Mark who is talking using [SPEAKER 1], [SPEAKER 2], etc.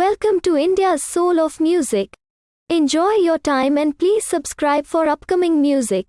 [SPEAKER 1] Welcome to India's Soul of Music. Enjoy your time and please subscribe for upcoming music.